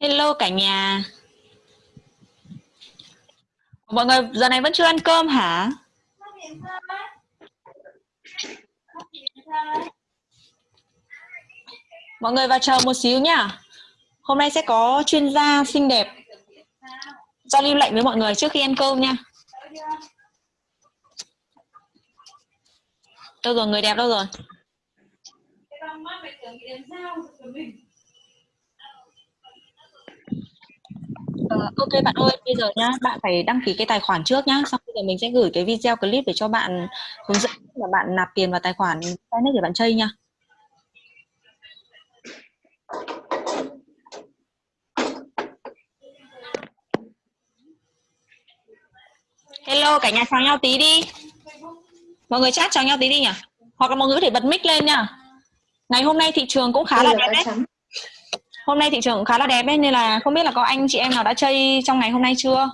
Hello cả nhà. Mọi người, giờ này vẫn chưa ăn cơm hả? Mọi người vào chờ một xíu nhá. Hôm nay sẽ có chuyên gia xinh đẹp giao lưu lệnh với mọi người trước khi ăn cơm nha. Đâu rồi, người đẹp đâu rồi? Uh, ok bạn ơi, bây giờ nhá, bạn phải đăng ký cái tài khoản trước nhá, xong bây giờ mình sẽ gửi cái video clip để cho bạn hướng dẫn là bạn nạp tiền vào tài khoản Finance để bạn chơi nha. Hello, cả nhà chào nhau tí đi. Mọi người chat chào nhau tí đi nhỉ? Hoặc là mọi người có thể bật mic lên nha. Ngày hôm nay thị trường cũng khá là đẹp đấy hôm nay thị trường cũng khá là đẹp ấy, nên là không biết là có anh chị em nào đã chơi trong ngày hôm nay chưa?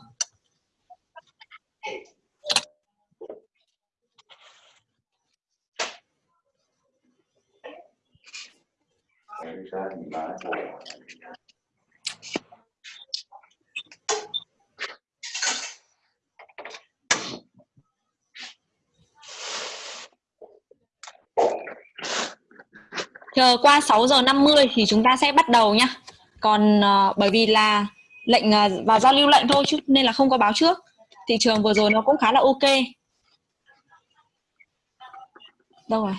Chờ qua 6 giờ 50 thì chúng ta sẽ bắt đầu nhá. Còn uh, bởi vì là lệnh uh, vào giao lưu lệnh thôi chứ nên là không có báo trước. Thị trường vừa rồi nó cũng khá là ok. Đâu rồi?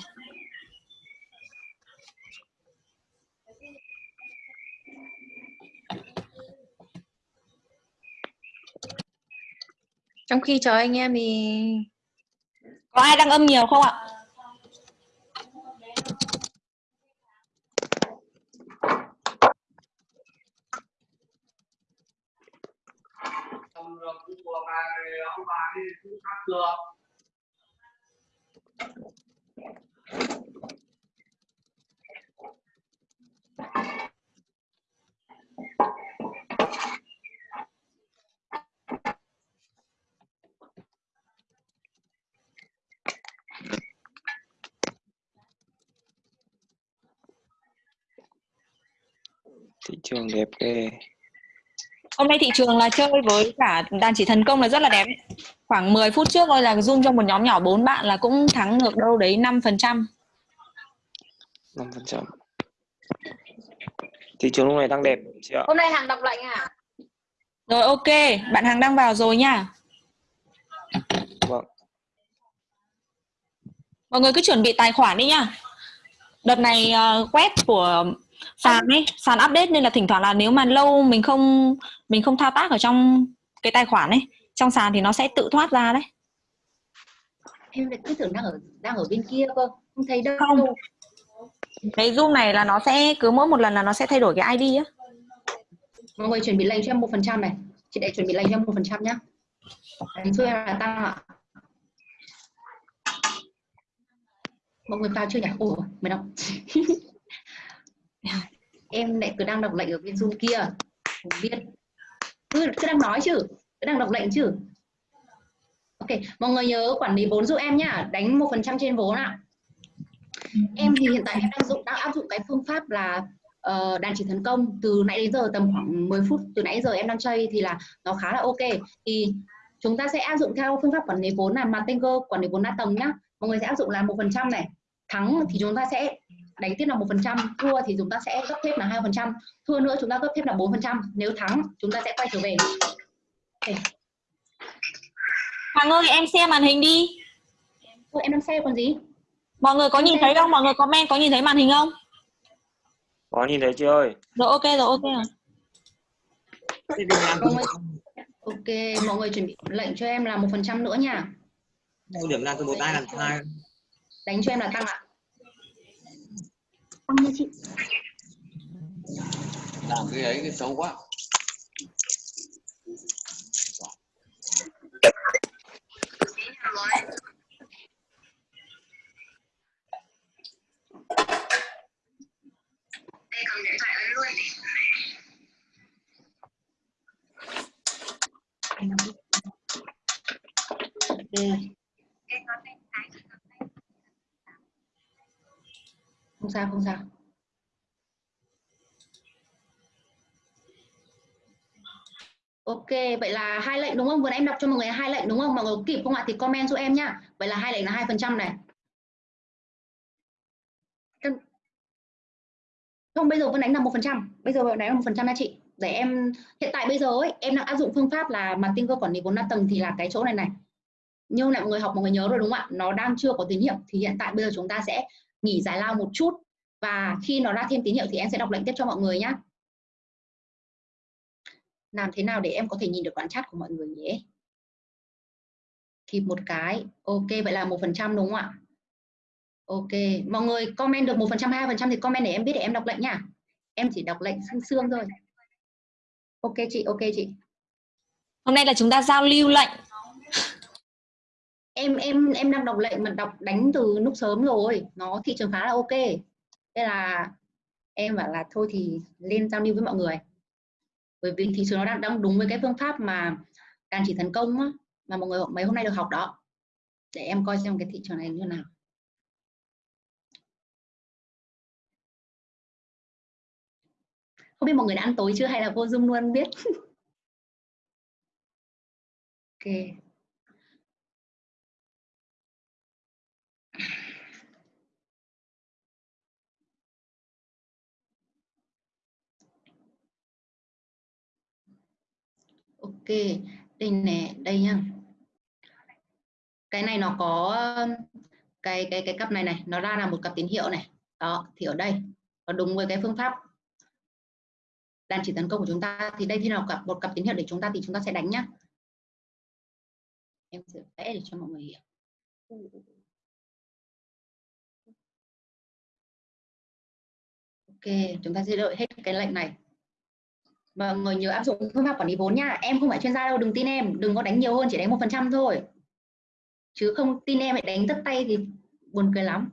Trong khi chờ anh em thì có ai đang âm nhiều không ạ của bà ông bà đi cũng khác được thị trường đẹp ghê hôm nay thị trường là chơi với cả đàn chỉ thần công là rất là đẹp. Khoảng 10 phút trước thôi là zoom cho một nhóm nhỏ bốn bạn là cũng thắng được đâu đấy 5 phần trăm. 5 phần trăm. Thị trường lúc này đang đẹp chị ạ. Hôm nay hàng đọc lệnh à? Rồi ok. Bạn hàng đang vào rồi nha. Vâng. Mọi người cứ chuẩn bị tài khoản đi nhá đợt này uh, web của sàn ấy sàn update nên là thỉnh thoảng là nếu mà lâu mình không mình không thao tác ở trong cái tài khoản ấy trong sàn thì nó sẽ tự thoát ra đấy. Em lại cứ tưởng đang ở đang ở bên kia cơ không thấy đâu. Không. Cái zoom này là nó sẽ cứ mỗi một lần là nó sẽ thay đổi cái id á. Mọi người chuẩn bị lệnh cho em một phần trăm này. Chị để chuẩn bị lệnh cho em một phần trăm nhá. Đánh em là tăng ạ. Mọi người vào chưa nhỉ? Ồ mày đọc em lại cứ đang đọc lệnh ở bên zoom kia. Không biết. Cứ, cứ đang nói chứ. Cứ đang đọc lệnh chứ. Ok mọi người nhớ quản lý vốn giúp em nhá. Đánh một phần trăm trên vốn ạ. Em thì hiện tại em đang dụng đang áp dụng cái phương pháp là uh, đàn chỉ thần công. Từ nãy đến giờ tầm khoảng 10 phút từ nãy giờ em đang chơi thì là nó khá là ok. Thì chúng ta sẽ áp dụng theo phương pháp quản lý vốn là Matengo quản lý vốn đa tầng nhá. Mọi người sẽ áp dụng là một phần trăm này. Thắng thì chúng ta sẽ đánh tiếp là một phần trăm thua thì chúng ta sẽ gấp thêm là hai phần trăm thua nữa chúng ta gấp thêm là bốn phần trăm. Nếu thắng chúng ta sẽ quay trở về. Okay. Hằng ơi em xem màn hình đi. Ôi, em đang xem còn gì? Mọi người có em nhìn xem. thấy không? mọi người comment có nhìn thấy màn hình không? Có nhìn thấy chưa ơi. Rồi ok rồi ok rồi ok mọi người chuẩn bị lệnh cho em là một phần trăm nữa nha. Điểm là từ một tay là hai đánh cho em là tăng ạ tăng nha chị. Làm cái ấy cái xấu quá. Đây cầm điện thoại lên luôn. Okay không sao không sao Ok, vậy là hai lệnh đúng không? Vừa nãy em đọc cho mọi người hai lệnh đúng không? Mọi người kịp không ạ? Thì comment giúp em nhá. Vậy là hai lệnh là hai phần trăm này. Không, bây giờ vẫn đánh là một phần trăm. Bây giờ vẫn đánh là một phần trăm nha chị. Để em hiện tại bây giờ ấy, em đang áp dụng phương pháp là mà marketing cơ quản lý vốn đa tầng thì là cái chỗ này này. Như này mọi người học mọi người nhớ rồi đúng không ạ? Nó đang chưa có tín hiệu thì hiện tại bây giờ chúng ta sẽ nghỉ giải lao một chút. Và khi nó ra thêm tín hiệu thì em sẽ đọc lệnh tiếp cho mọi người nhé làm thế nào để em có thể nhìn được đoạn chat của mọi người nhỉ? kịp một cái. Ok, vậy là một phần trăm đúng không ạ? Ok, mọi người comment được một phần trăm, hai phần trăm thì comment để em biết để em đọc lệnh nha em chỉ đọc lệnh xương xương thôi. Ok chị ok chị. Hôm nay là chúng ta giao lưu lệnh em em em đang đọc lệnh mà đọc đánh từ lúc sớm rồi. Nó thị trường khá là ok. Thế là em bảo là thôi thì lên giao lưu với mọi người. Bởi vì thị trường nó đang đang đúng với cái phương pháp mà đàn chỉ thành công á, mà mọi người mấy hôm nay được học đó. Để em coi xem cái thị trường này như nào. Không biết mọi người đã ăn tối chưa hay là vô zoom luôn biết? Ok. Ok, đây nè, đây nhá. Cái này nó có cái cái cái cặp này này, nó ra là một cặp tín hiệu này. Đó, thì ở đây, nó đúng với cái phương pháp đàn chỉ tấn công của chúng ta. Thì đây thì nào cặp, một cặp tín hiệu để chúng ta, thì chúng ta sẽ đánh nhá. Em sẽ vẽ để cho mọi người hiểu. Ok, chúng ta sẽ đợi hết cái lệnh này mọi người nhớ áp dụng phương pháp quản lý vốn nha. Em không phải chuyên gia đâu đừng tin em. Đừng có đánh nhiều hơn chỉ đánh một phần trăm thôi. Chứ không tin em lại đánh tất tay thì buồn cười lắm.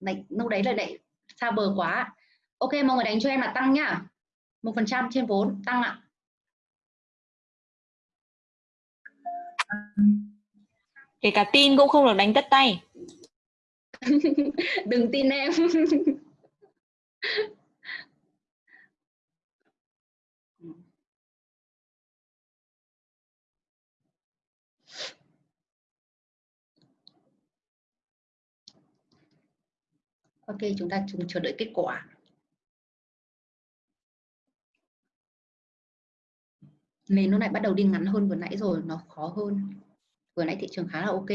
Này lúc đấy là lại xa bờ quá. Ok mọi người đánh cho em là tăng nhá. Một phần trăm trên vốn tăng ạ. Kể cả tin cũng không được đánh tất tay. Đừng tin em ok chúng ta cùng chờ đợi kết quả nền nó lại bắt đầu đi ngắn hơn vừa nãy rồi nó khó hơn vừa nãy thị trường khá là ok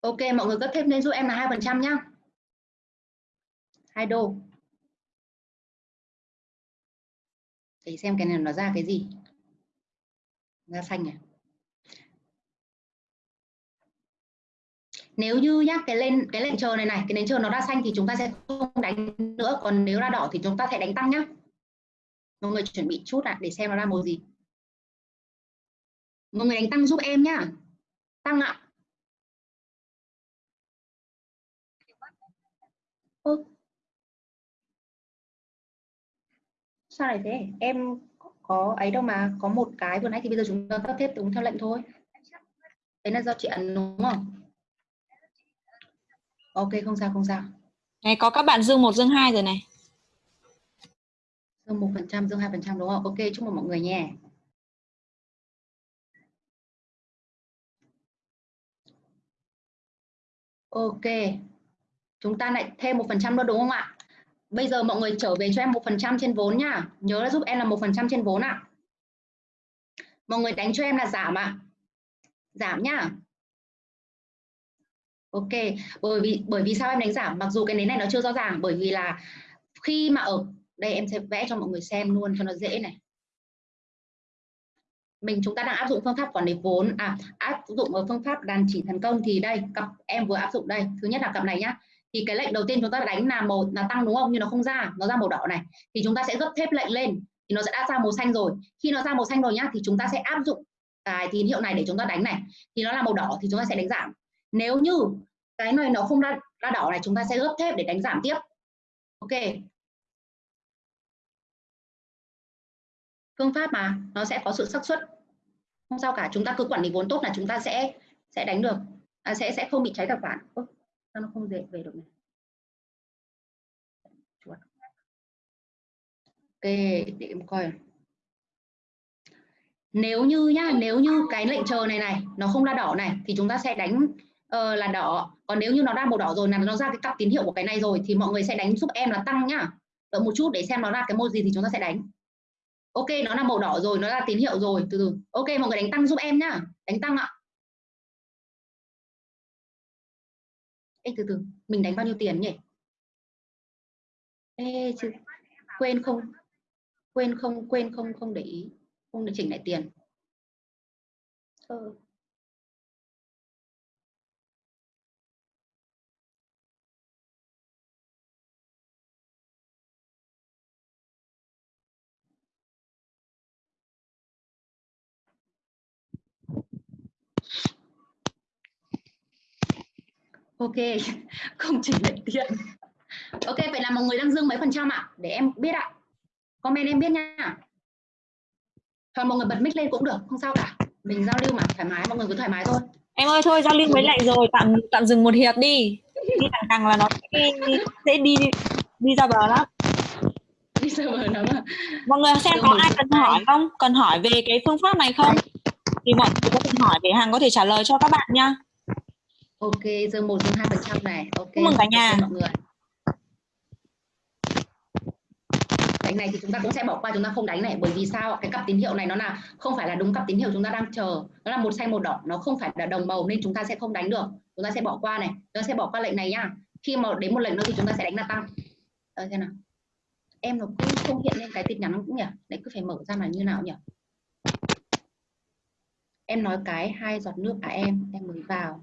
Ok, mọi người gấp thêm lên giúp em là hai phần trăm nhá. hai đô. Để xem cái này nó ra cái gì. Ra xanh này nếu như nhá cái lên cái lệnh chờ này này cái nến chờ nó ra xanh thì chúng ta sẽ không đánh nữa. Còn nếu ra đỏ thì chúng ta sẽ đánh tăng nhá. Mọi người chuẩn bị chút ạ để xem nó ra màu gì. Mọi người đánh tăng giúp em nhá. Tăng ạ. Ô, sao lại thế? Em có ấy đâu mà có một cái vừa nãy thì bây giờ chúng ta cấp tiếp đúng theo lệnh thôi. Đấy là do chị ấn đúng không? Ok không sao không sao. Này có các bạn dương một dương hai rồi này. Dương một phần trăm dương hai phần trăm đúng không? Ok chúc mừng mọi người nhé. Ok. Chúng ta lại thêm một phần trăm nữa đúng không ạ bây giờ mọi người trở về cho em một phần trăm trên vốn nhá nhớ là giúp em là một phần trăm trên vốn ạ. Mọi người đánh cho em là giảm ạ. Giảm nhá. Ok, bởi vì bởi vì sao em đánh giảm? Mặc dù cái nến này nó chưa rõ ràng, bởi vì là khi mà ở, đây em sẽ vẽ cho mọi người xem luôn cho nó dễ này. Mình, chúng ta đang áp dụng phương pháp quản lý vốn à áp dụng ở phương pháp đàn chỉ thành công thì đây, cặp em vừa áp dụng đây. Thứ nhất là cặp này nhá thì cái lệnh đầu tiên chúng ta đánh là màu là tăng đúng không? Nhưng nó không ra nó ra màu đỏ này. Thì chúng ta sẽ gấp thép lệnh lên thì nó sẽ đã ra màu xanh rồi. Khi nó ra màu xanh rồi nhá thì chúng ta sẽ áp dụng cái tín hiệu này để chúng ta đánh này. Thì nó là màu đỏ thì chúng ta sẽ đánh giảm. Nếu như cái này nó không ra, ra đỏ này chúng ta sẽ gấp thép để đánh giảm tiếp. Ok. Phương pháp mà nó sẽ có sự xác suất. Không sao cả chúng ta cứ quản lý vốn tốt là chúng ta sẽ sẽ đánh được. À, sẽ sẽ không bị cháy tài khoản sao nó không dễ về được này? Chuột. ok để em coi nếu như nhá nếu như cái lệnh chờ này này nó không ra đỏ này thì chúng ta sẽ đánh uh, là đỏ. Còn nếu như nó ra màu đỏ rồi là nó ra cái cặp tín hiệu của cái này rồi thì mọi người sẽ đánh giúp em là tăng nhá. Đợi một chút để xem nó ra cái môn gì thì chúng ta sẽ đánh. Ok nó là màu đỏ rồi nó ra tín hiệu rồi từ từ. Ok mọi người đánh tăng giúp em nhá. Đánh tăng ạ. Ê, từ từ mình đánh bao nhiêu tiền nhỉ Ê, chứ quên không quên không quên không không để ý không để chỉnh lại tiền ừ. Ok không chỉnh lại tiền. Ok vậy là mọi người đang dương mấy phần trăm ạ? Để em biết ạ. Comment em biết nha. Thôi mọi người bật mic lên cũng được không sao cả. Mình giao lưu mà thoải mái mọi người cứ thoải mái thôi. Em ơi thôi giao lưu với lại rồi tạm tạm dừng một hiệp đi. Đi càng càng là nó sẽ, sẽ đi đi ra bờ lắm. Đi ra bờ lắm à? mọi người xem có ai cần hỏi không? Cần hỏi về cái phương pháp này không? Thì mọi người có thể hỏi để hàng có thể trả lời cho các bạn nha ok dương một dương hai phần trăm này. Ok mừng cả nhà. mọi người. Đánh này thì chúng ta cũng sẽ bỏ qua chúng ta không đánh này bởi vì sao cái cặp tín hiệu này nó là không phải là đúng cặp tín hiệu chúng ta đang chờ. Nó là một xanh một đỏ nó không phải là đồng màu nên chúng ta sẽ không đánh được. Chúng ta sẽ bỏ qua này. Chúng ta sẽ bỏ qua lệnh này nhá khi mà đến một lệnh nữa thì chúng ta sẽ đánh là tăng. Đấy, thế nào. Em nó cứ không hiện lên cái tin nhắn cũng nhỉ? Đấy cứ phải mở ra là như nào nhỉ? Em nói cái hai giọt nước à em? Em mới vào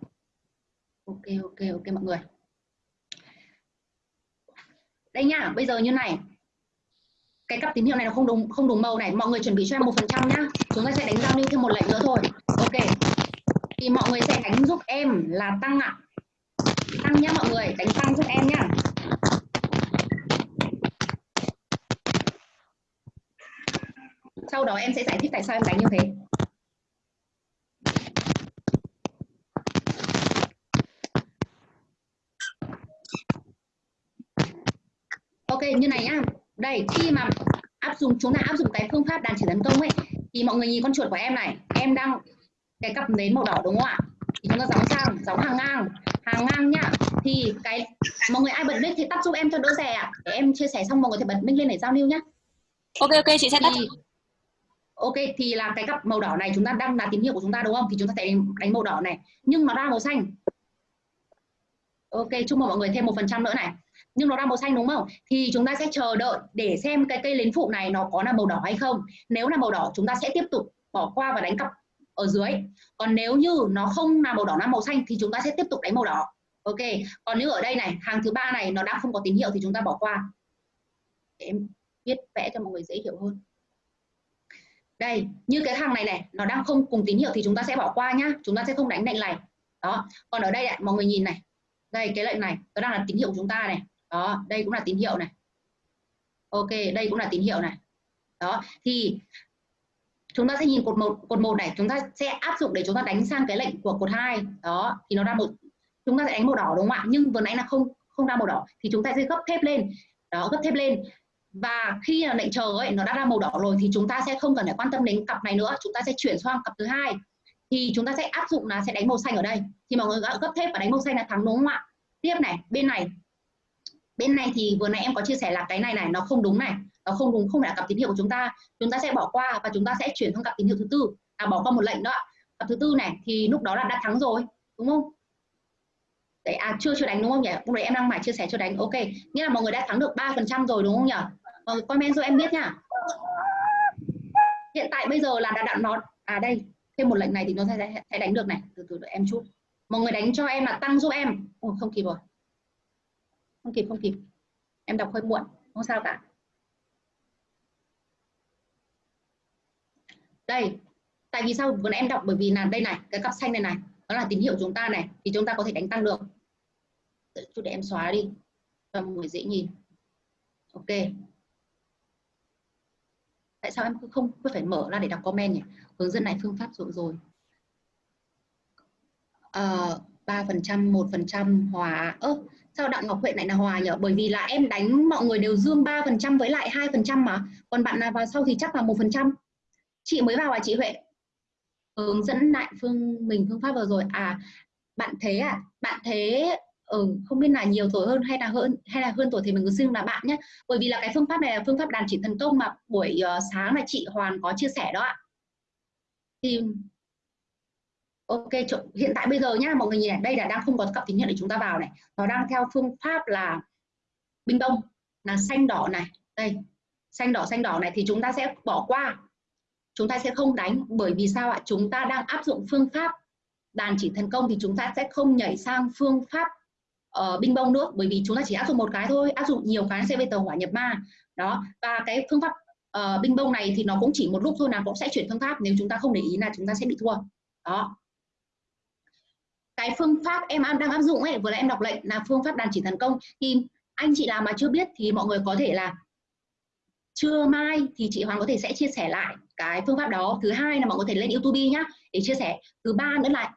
ok ok ok mọi người. Đây nhá, bây giờ như này. Cái cặp tín hiệu này nó không đúng không đúng màu này. Mọi người chuẩn bị cho em một phần trăm nhá. Chúng ta sẽ đánh giao lưu thêm một lệnh nữa thôi. Ok. Thì mọi người sẽ đánh giúp em là tăng ạ. Tăng nhá mọi người, đánh tăng giúp em nhá. Sau đó em sẽ giải thích tại sao em đánh như thế. Ok như này nhá. Đây khi mà áp dụng chúng ta áp dụng cái phương pháp đàn chỉ tấn công ấy thì mọi người nhìn con chuột của em này. Em đang cái cặp nến màu đỏ đúng không ạ? Thì chúng ta gióng sang gióng hàng ngang. Hàng ngang nhá. Thì cái mọi người ai bật mic thì tắt giúp em cho đỡ rè ạ. Để em chia sẻ xong mọi người thì bật mic lên để giao lưu nhá. Ok ok chị sẽ tắt. Thì, ok thì là cái cặp màu đỏ này chúng ta đang là tín hiệu của chúng ta đúng không? Thì chúng ta sẽ đánh, màu đỏ này. Nhưng nó ra màu xanh ok chúc mừng mọi người thêm một phần trăm nữa này. Nhưng nó ra màu xanh đúng không? Thì chúng ta sẽ chờ đợi để xem cái cây lến phụ này nó có là màu đỏ hay không. Nếu là màu đỏ chúng ta sẽ tiếp tục bỏ qua và đánh cặp ở dưới. Còn nếu như nó không là màu đỏ là màu xanh thì chúng ta sẽ tiếp tục đánh màu đỏ. Ok còn nếu ở đây này hàng thứ ba này nó đã không có tín hiệu thì chúng ta bỏ qua. Để em viết vẽ cho mọi người dễ hiểu hơn. Đây như cái hàng này này nó đang không cùng tín hiệu thì chúng ta sẽ bỏ qua nhá. Chúng ta sẽ không đánh lệnh này đó còn ở đây này, mọi người nhìn này đây, cái lệnh này, nó đang là tín hiệu của chúng ta này. Đó, đây cũng là tín hiệu này. Ok, đây cũng là tín hiệu này. Đó, thì chúng ta sẽ nhìn cột một cột một này, chúng ta sẽ áp dụng để chúng ta đánh sang cái lệnh của cột hai. Đó, thì nó ra một, chúng ta sẽ đánh màu đỏ đúng không ạ? Nhưng vừa nãy là không không ra màu đỏ, thì chúng ta sẽ gấp thép lên. Đó, gấp thép lên. Và khi là lệnh chờ ấy, nó đã ra màu đỏ rồi, thì chúng ta sẽ không cần phải quan tâm đến cặp này nữa. Chúng ta sẽ chuyển sang cặp thứ hai thì chúng ta sẽ áp dụng là sẽ đánh màu xanh ở đây. Thì mọi người gấp thép và đánh màu xanh là thắng đúng không ạ? Tiếp này, bên này. Bên này thì vừa nãy em có chia sẻ là cái này này, nó không đúng này. Nó không đúng, không phải là cặp tín hiệu của chúng ta. Chúng ta sẽ bỏ qua và chúng ta sẽ chuyển sang cặp tín hiệu thứ tư. À bỏ qua một lệnh đó cặp thứ tư này thì lúc đó là đã thắng rồi, đúng không? Đấy à chưa chưa đánh đúng không nhỉ? Lúc đấy em đang mải chia sẻ chưa đánh. Ok. Nghĩa là mọi người đã thắng được ba phần trăm rồi đúng không nhỉ? Mọi người comment cho em biết nha. Hiện tại bây giờ là đã đặt nó à đây thêm một lệnh này thì nó sẽ, sẽ đánh được này. Từ từ đợi em chút. Mọi người đánh cho em là tăng giúp em. Ồ, không kịp rồi. Không kịp không kịp. Em đọc hơi muộn không sao cả. Đây tại vì sao vừa em đọc? Bởi vì là đây này cái cặp xanh này này đó là tín hiệu chúng ta này thì chúng ta có thể đánh tăng được. Chút để em xóa đi cho mọi người dễ nhìn. Ok tại sao em cứ không cứ phải mở ra để đọc comment nhỉ hướng dẫn này phương pháp rồi rồi ờ, ba phần trăm một phần trăm hòa. Ơ, sao Đặng Ngọc Huệ lại là hòa nhỉ? Bởi vì là em đánh mọi người đều dương 3% với lại hai phần trăm mà. Còn bạn nào vào sau thì chắc là một phần trăm Chị mới vào à chị Huệ? Hướng dẫn lại phương mình phương pháp vừa rồi. À, bạn thế à? Bạn thế ừ, không biết là nhiều tuổi hơn hay là hơn hay là hơn tuổi thì mình cứ xưng là bạn nhé bởi vì là cái phương pháp này là phương pháp đàn chỉ thần công mà buổi uh, sáng là chị Hoàn có chia sẻ đó ạ. Thì ok hiện tại bây giờ nhá mọi người nhìn này đây là đang không có cặp tín hiệu để chúng ta vào này. Nó đang theo phương pháp là bình đông là xanh đỏ này. Đây xanh đỏ xanh đỏ này thì chúng ta sẽ bỏ qua. Chúng ta sẽ không đánh bởi vì sao ạ? Chúng ta đang áp dụng phương pháp đàn chỉ thần công thì chúng ta sẽ không nhảy sang phương pháp uh, binh bông nữa bởi vì chúng ta chỉ áp dụng một cái thôi áp dụng nhiều cái sẽ về tàu hỏa nhập ma. Đó và cái phương pháp uh, binh bông này thì nó cũng chỉ một lúc thôi là cũng sẽ chuyển phương pháp nếu chúng ta không để ý là chúng ta sẽ bị thua. Đó. Cái phương pháp em đang áp dụng ấy vừa là em đọc lệnh là phương pháp đàn chỉ thần công. Thì anh chị làm mà chưa biết thì mọi người có thể là trưa mai thì chị Hoàng có thể sẽ chia sẻ lại cái phương pháp đó. Thứ hai là mọi người có thể lên YouTube nhá để chia sẻ. Thứ ba nữa là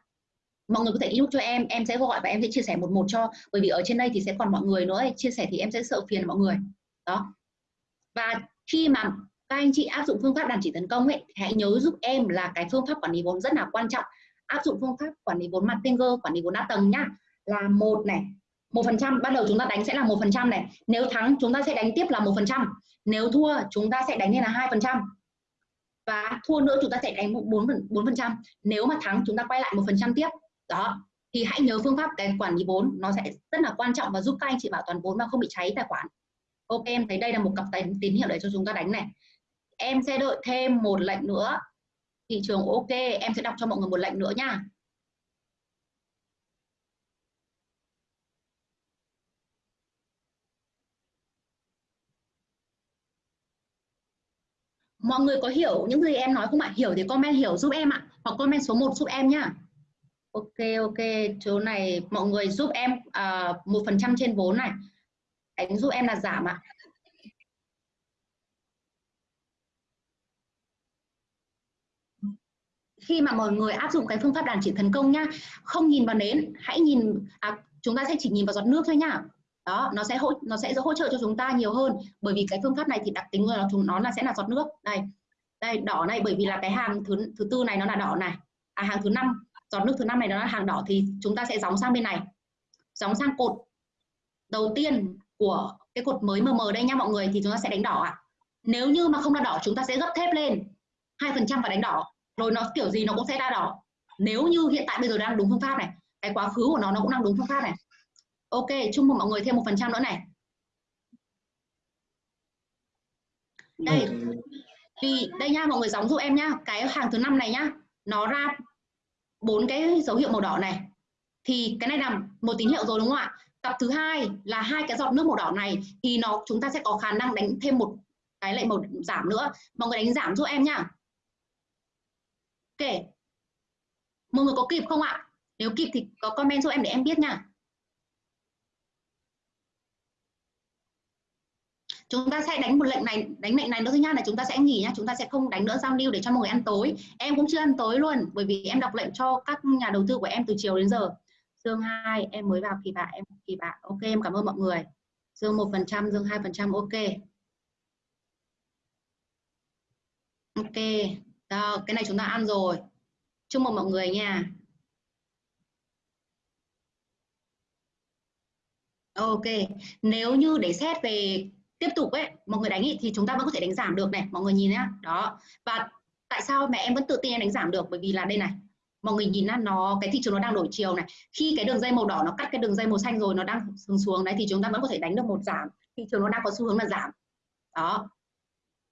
mọi người có thể inbox cho em em sẽ gọi và em sẽ chia sẻ một một cho, bởi vì ở trên đây thì sẽ còn mọi người nữa chia sẻ thì em sẽ sợ phiền mọi người. Đó. Và khi mà các anh chị áp dụng phương pháp đàn chỉ tấn công ấy hãy nhớ giúp em là cái phương pháp quản lý vốn rất là quan trọng. Áp dụng phương pháp quản lý vốn mặt tên quản lý vốn đa tầng nhá, là một này, một phần trăm ban đầu chúng ta đánh sẽ là một phần trăm này. Nếu thắng, chúng ta sẽ đánh tiếp là một phần trăm. Nếu thua, chúng ta sẽ đánh lên là hai phần trăm. Và thua nữa, chúng ta sẽ đánh bốn phần trăm. Nếu mà thắng, chúng ta quay lại một phần trăm tiếp đó, thì hãy nhớ phương pháp cái quản lý vốn nó sẽ rất là quan trọng và giúp các anh chị bảo toàn vốn mà không bị cháy tài khoản. Ok, em thấy đây là một cặp tín hiệu để cho chúng ta đánh này. Em sẽ đợi thêm một lệnh nữa. Thị trường ok, em sẽ đọc cho mọi người một lệnh nữa nha. Mọi người có hiểu những gì em nói không ạ? Hiểu thì comment hiểu giúp em ạ, hoặc comment số 1 giúp em nhá ok ok chỗ này mọi người giúp em à, một phần trăm trên vốn này. Đánh giúp em là giảm ạ. Khi mà mọi người áp dụng cái phương pháp đàn chỉ thần công nhá không nhìn vào nến hãy nhìn à, chúng ta sẽ chỉ nhìn vào giọt nước thôi nhá. Đó nó sẽ hỗ nó sẽ hỗ trợ cho chúng ta nhiều hơn bởi vì cái phương pháp này thì đặc tính của nó chúng nó là sẽ là giọt nước. Đây đây đỏ này bởi vì là cái hàng thứ thứ tư này nó là đỏ này. À hàng thứ năm giọt nước thứ năm này nó là hàng đỏ thì chúng ta sẽ gióng sang bên này. Gióng sang cột đầu tiên của cái cột mới mờ mờ đây nha mọi người thì chúng ta sẽ đánh đỏ ạ. À. nếu như mà không là đỏ chúng ta sẽ gấp thép lên hai phần trăm và đánh đỏ. Rồi nó kiểu gì nó cũng sẽ ra đỏ. Nếu như hiện tại bây giờ đang đúng phương pháp này cái quá khứ của nó nó cũng đang đúng phương pháp này. Ok chúc mừng mọi người thêm một phần trăm nữa này. Đây. Vì đây nha mọi người giống giúp em nhá. Cái hàng thứ năm này nhá nó ra bốn cái dấu hiệu màu đỏ này. Thì cái này là một tín hiệu rồi đúng không ạ? Cặp thứ hai là hai cái giọt nước màu đỏ này thì nó, chúng ta sẽ có khả năng đánh thêm một cái lệnh màu giảm nữa. Mọi người đánh giảm giúp em nhá. Ok. Mọi người có kịp không ạ? Nếu kịp thì có comment giúp em để em biết nha chúng ta sẽ đánh một lệnh này đánh lệnh này nữa thứ nhất là chúng ta sẽ nghỉ nhá chúng ta sẽ không đánh nữa giao lưu để cho mọi người ăn tối. Em cũng chưa ăn tối luôn bởi vì em đọc lệnh cho các nhà đầu tư của em từ chiều đến giờ. Dương 2 em mới vào kỳ bạ em kỳ bạ. Ok em cảm ơn mọi người. Dương một phần trăm dương hai phần trăm ok. Ok Đó, cái này chúng ta ăn rồi. Chúc mừng mọi người nha. Ok nếu như để xét về tiếp tục ấy mọi người đánh ý, thì chúng ta vẫn có thể đánh giảm được này mọi người nhìn nhá. Đó. Và tại sao mẹ em vẫn tự tin em đánh giảm được? Bởi vì là đây này mọi người nhìn là nó cái thị trường nó đang đổi chiều này. Khi cái đường dây màu đỏ nó cắt cái đường dây màu xanh rồi nó đang xuống xuống đấy thì chúng ta vẫn có thể đánh được một giảm. Thị trường nó đang có xu hướng là giảm. Đó.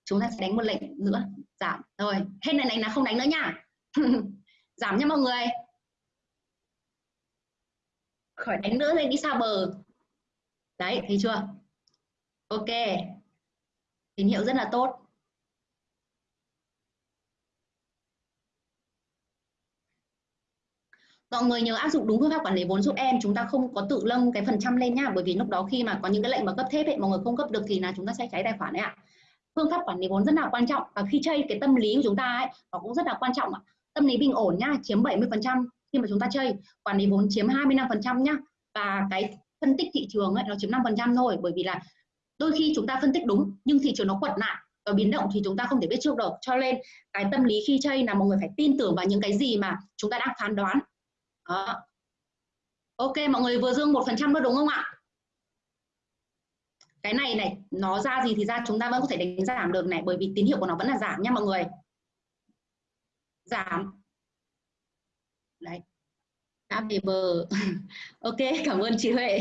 Chúng ta sẽ đánh một lệnh nữa giảm. Rồi hết này đánh là không đánh nữa nha. Giảm nha mọi người. Khỏi đánh nữa lên đi xa bờ. Đấy thấy chưa? Ok. Tín hiệu rất là tốt. Mọi người nhớ áp dụng đúng phương pháp quản lý vốn giúp em, chúng ta không có tự lâng cái phần trăm lên nhá, bởi vì lúc đó khi mà có những cái lệnh mà cấp thép ấy, mọi người không cấp được thì là chúng ta sẽ cháy tài khoản đấy ạ. Phương pháp quản lý vốn rất là quan trọng và khi chơi cái tâm lý của chúng ta ấy, nó cũng rất là quan trọng ạ. Tâm lý bình ổn nhá, chiếm 70 phần trăm khi mà chúng ta chơi. Quản lý vốn chiếm 25% nhá, và cái phân tích thị trường ấy, nó chiếm 5% thôi, bởi vì là đôi khi chúng ta phân tích đúng, nhưng thị trường nó quật lại và biến động thì chúng ta không thể biết trước được. Cho nên cái tâm lý khi chơi là mọi người phải tin tưởng vào những cái gì mà chúng ta đang phán đoán. Đó. ok, mọi người vừa dương một phần trăm đúng không ạ? Cái này này, nó ra gì thì ra, chúng ta vẫn có thể đánh giảm được này, bởi vì tín hiệu của nó vẫn là giảm nha mọi người. Giảm. Đấy. Đã về bờ. Ok, cảm ơn chị Huệ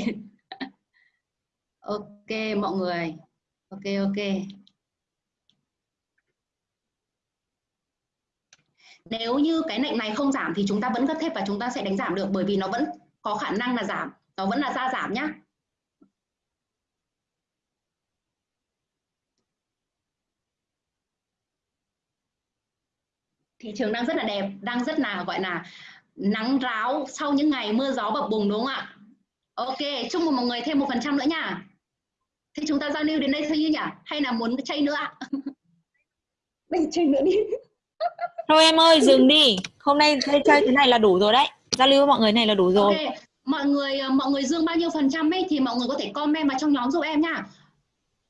ok, mọi người. Ok ok. Nếu như cái lệnh này không giảm thì chúng ta vẫn cất thép và chúng ta sẽ đánh giảm được, bởi vì nó vẫn có khả năng là giảm. Nó vẫn là ra giảm nhá. Thị trường đang rất là đẹp, đang rất là, gọi là, nắng ráo sau những ngày mưa gió bập bùng, đúng không ạ? Ok, chúc mừng mọi người thêm một phần trăm nữa nha thế chúng ta giao lưu đến đây thôi như nhỉ? Hay là muốn chơi nữa ạ? Mình chơi nữa đi. Thôi em ơi dừng đi. Hôm nay chơi chơi thế này là đủ rồi đấy. Giao lưu với mọi người này là đủ rồi. Okay. mọi người ờ, mọi người dương bao nhiêu phần trăm ấy thì mọi người có thể comment vào trong nhóm giúp em nha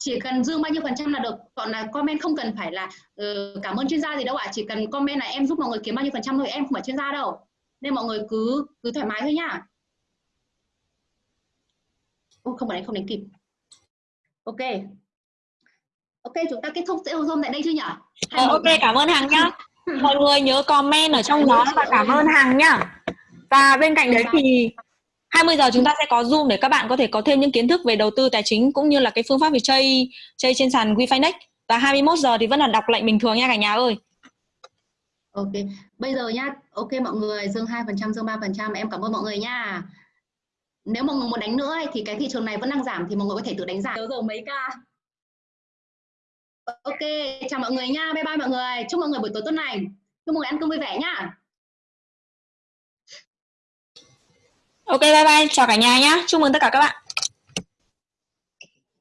chỉ cần dương bao nhiêu phần trăm là được còn là comment không cần phải là uh, cảm ơn chuyên gia gì đâu ạ. Chỉ cần comment là em giúp mọi người kiếm bao nhiêu phần trăm thôi em không phải chuyên gia đâu. Nên mọi người cứ cứ thoải mái thôi nhá. Ô, không phải không đánh kịp ok. Ok chúng ta kết thúc sẽ zoom tại đây chưa nhỉ ờ, ok cảm ơn hằng nhá. Mọi người nhớ comment ở trong nhóm và cảm ơn hằng nhá. Và bên cạnh đấy thì 20 giờ chúng ta sẽ có Zoom để các bạn có thể có thêm những kiến thức về đầu tư tài chính cũng như là cái phương pháp về chơi chơi trên sàn WeFinex và 21 giờ thì vẫn là đọc lệnh bình thường nha cả nhà ơi. Ok, bây giờ nhá, ok mọi người dương 2%, dương 3%, em cảm ơn mọi người nha. Nếu mọi người muốn đánh nữa thì cái thị trường này vẫn đang giảm thì mọi người có thể tự đánh giảm. giờ mấy ca. Ok, chào mọi người nha, bye bye mọi người. Chúc mọi người buổi tối tốt lành. Chúc mọi người ăn cơm vui vẻ nhá. Ok bye bye, chào cả nhà nhá. Chúc mừng tất cả các bạn.